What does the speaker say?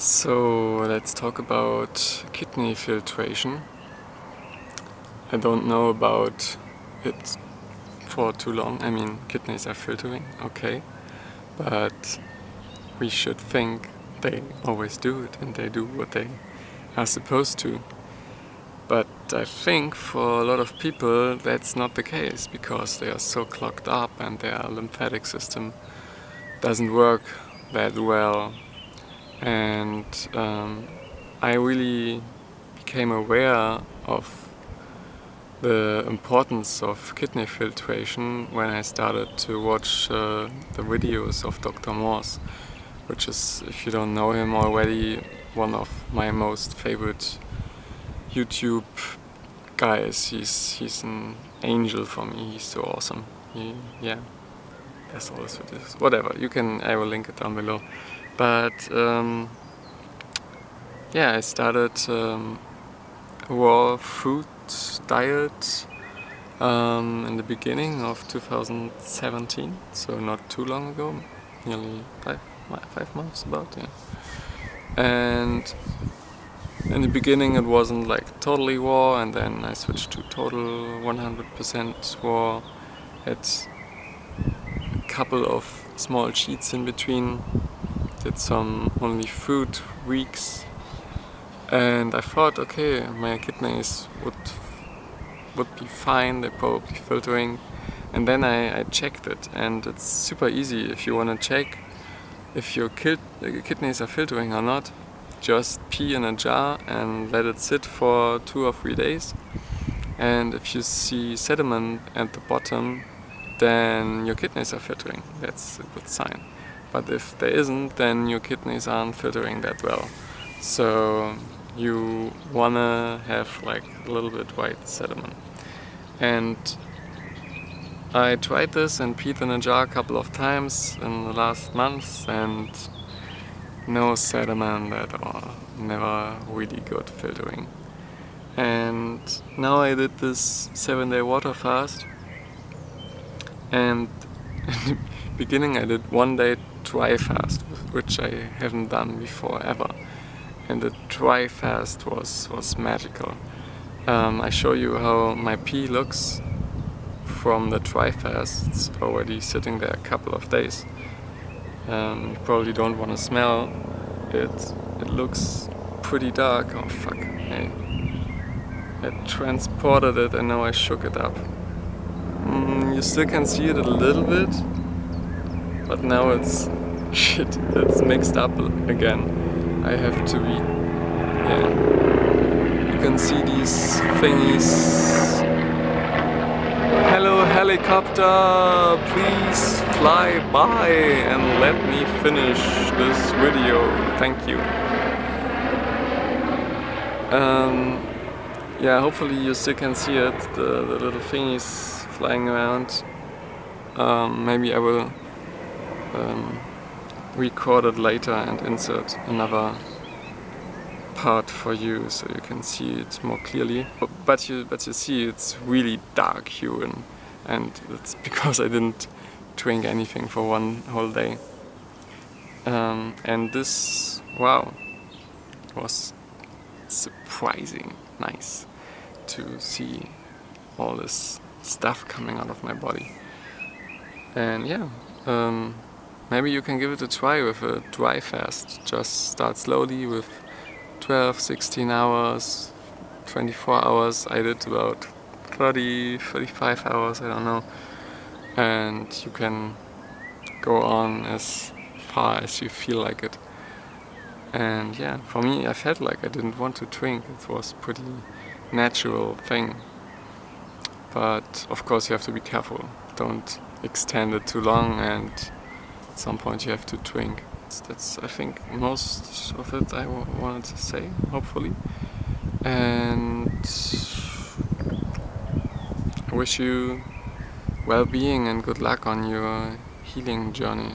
So let's talk about kidney filtration. I don't know about it for too long. I mean, kidneys are filtering, okay. But we should think they always do it and they do what they are supposed to. But I think for a lot of people that's not the case because they are so clogged up and their lymphatic system doesn't work that well. And um, I really became aware of the importance of kidney filtration when I started to watch uh, the videos of Dr. Morse, which is, if you don't know him already, one of my most favorite YouTube guys. He's he's an angel for me. He's so awesome. He, yeah, that's all this is. Whatever. You can. I will link it down below. But um, yeah, I started um, raw food diet um, in the beginning of 2017, so not too long ago, nearly five five months about. Yeah, and in the beginning it wasn't like totally raw and then I switched to total 100% raw. Had a couple of small cheats in between. Did some only food weeks and I thought okay my kidneys would would be fine, they're probably filtering and then I, I checked it and it's super easy if you want to check if your kidneys are filtering or not just pee in a jar and let it sit for two or three days. And if you see sediment at the bottom, then your kidneys are filtering. That's a good sign. But if there isn't, then your kidneys aren't filtering that well. So you wanna have like a little bit white sediment. And I tried this and peed in a jar a couple of times in the last months and no sediment at all, never really good filtering. And now I did this 7 day water fast and in the beginning I did one day dry fast, which I haven't done before ever. And the dry fast was, was magical. Um, I show you how my pee looks from the dry fast. It's already sitting there a couple of days um, you probably don't want to smell it. It looks pretty dark. Oh fuck. Hey. I transported it and now I shook it up. You still can see it a little bit, but now it's shit, it's mixed up again. I have to be, yeah. You can see these thingies Hello helicopter, please fly by and let me finish this video. Thank you. Um, yeah, hopefully you still can see it, the, the little thingies flying around. Um, maybe I will um, record it later and insert another part for you so you can see it more clearly. But you, but you see it's really dark hue and, it's because I didn't drink anything for one whole day. Um, and this, wow, was surprising nice to see all this stuff coming out of my body. And yeah, um, maybe you can give it a try with a dry fast. Just start slowly with 12, 16 hours, 24 hours. I did about 30, 35 hours, I don't know. And you can go on as far as you feel like it. And yeah, for me I felt like I didn't want to drink. It was pretty natural thing. But of course you have to be careful. Don't extend it too long and at some point you have to drink. That's, I think, most of it I wanted to say, hopefully. And I wish you well-being and good luck on your healing journey.